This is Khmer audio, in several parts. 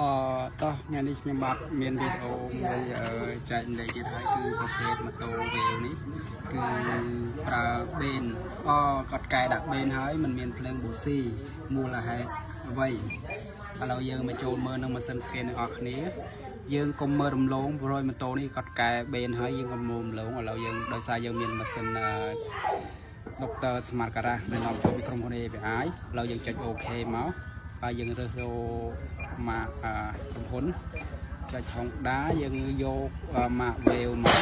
អតោះថ្ងៃនេះខ្ញុំបាទមានវីដេអូមួយអឺចែកម្លែកទៀតហើយគឺប្រភេទម៉ូតូវេវនេះគឺប្រើបេនអគាត់កែដាក់បេនហើយมันមានភ្លើងប៊ូស៊ីមូលហេតុអ្វីឥឡូវយើងមកចូលមើលនឹងម៉ាស៊ីនស្កេនទាំងអស់គ្នា យើងកុំមើលរំលងព្រោះម៉ូតូនេះគាត់កែបេនហើយយើងកុំមើលរំលងឥឡូវយើងដោយសារយើងមានម៉ាស៊ីនអឺដុកទ័រស្មាតការ៉ាដែលនាំចូលពីក្រុមហ៊ុន API ឥឡូវយើងចុច OK មកហើយយើងរើសរក ម៉ាកអឺក្រុមហ៊ុនចុចហុងដាយើងយកម៉ាក Wave មក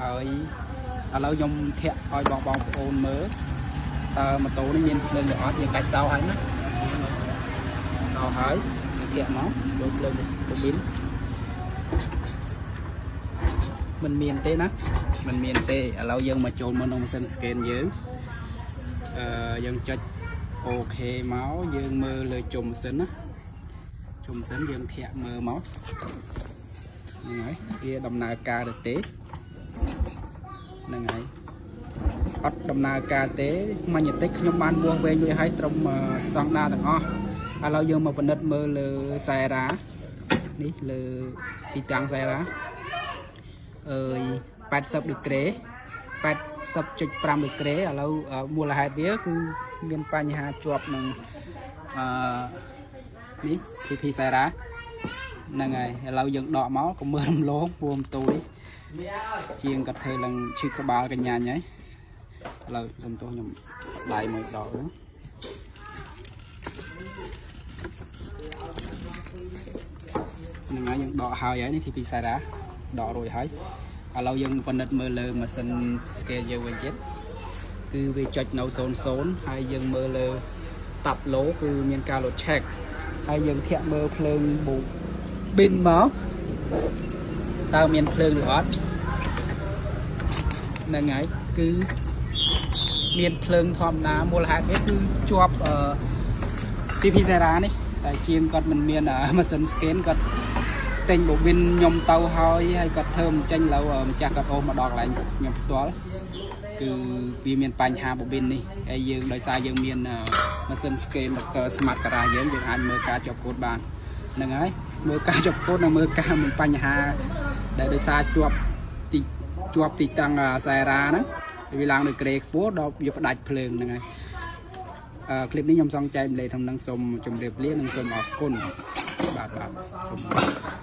ហើយឥឡូវខ្ញុំធាក់ឲ្យបងបងប្អូនមើលតើម៉ូតូនេះមានភ្លើងឬអត់យើងកាច់សោហើយណាសោហើយយើងធាក់មកយកភ្លើងប៊ូប៊ីនមិនមានទេណាមិនមានទេឥឡូវយើងមកចូលមកក្នុងម៉ាស៊ីន scan យើងអឺយើងចុចអូខេមកយើងមើលលើជុំម៉ាស៊ីនណា ជុំម៉ាស៊ីនយើងធាក់មើលមកហ្នឹងហើយវាដំណើរការទៅទេហ្នឹងហើយអត់ដំណើរការទេម៉ាញេទិកខ្ញុំបានវាស់វែងរួចហើយត្រឹមស្តង់ដារទាំងអស់ឥឡូវយើងមកពិនិត្យមើលលើខ្សែរ៉ានេះលើទីតាំងខ្សែរ៉ាអើយ80ដឺក្រេ80.5ដឺក្រេឥឡូវមូលហេតុវាគឺមានបញ្ហាជាប់នឹងអឺ នេះ PP ខ្សែរ៉ាហ្នឹងហើយឥឡូវយើងដកមកកុំមើលរំលងពួមទូនេះជាងគាត់ធ្វើឡើងឈឺក្បាលកញ្ញាញហើយឥឡូវសុំទោសខ្ញុំដៃមួយដកទៅហ្នឹងហើយយើងដកហើយហើយនេះ TP ខ្សែរ៉ាដករួចហើយឥឡូវយើងពិនិត្យមើលលើម៉ាស៊ីន scale យើងវិញទៀតគឺវាចុចនៅ00ហើយយើងមើលលើតាប់ឡូគឺមានការ load check ហើយយើងធាក់មើលភ្លើងបូប៊ីនមកតើមានភ្លើងឬអត់ហ្នឹងហើយគឺមានភ្លើងធម្មតាមូលហេតុវាគឺជាប់អឺ TP Zera នេះតែជាងគាត់មិនមានម៉ាស៊ីន scan គាត់ ទិញបូប៊ីនខ្ញុំទៅហើយហើយគាត់ធ្វើមិនចេញឡូវម្ចាស់គាត់អូសមកដល់កន្លែងខ្ញុំផ្ទាល់គឺវាមានបញ្ហាបូប៊ីននេះហើយយើងដោយសារយើងមានម៉ាស៊ីន scan ដល់ smart garage យើងយើងអាចមើលការជាប់កូដបានហ្នឹងហើយមើលការជាប់កូដនិងមើលការមានបញ្ហាដែលដោយសារជាប់ទីជាប់ទីតាំងខ្សែរ៉ាហ្នឹងវាឡើងដោយក្រេខ្ពស់ដល់វាផ្ដាច់ភ្លើងហ្នឹងហើយអឺคลิปនេះខ្ញុំសង្ចែកម្លែកក្នុងនឹងសូមជម្រាបលានិងសូមអរគុណបាទបាទសូម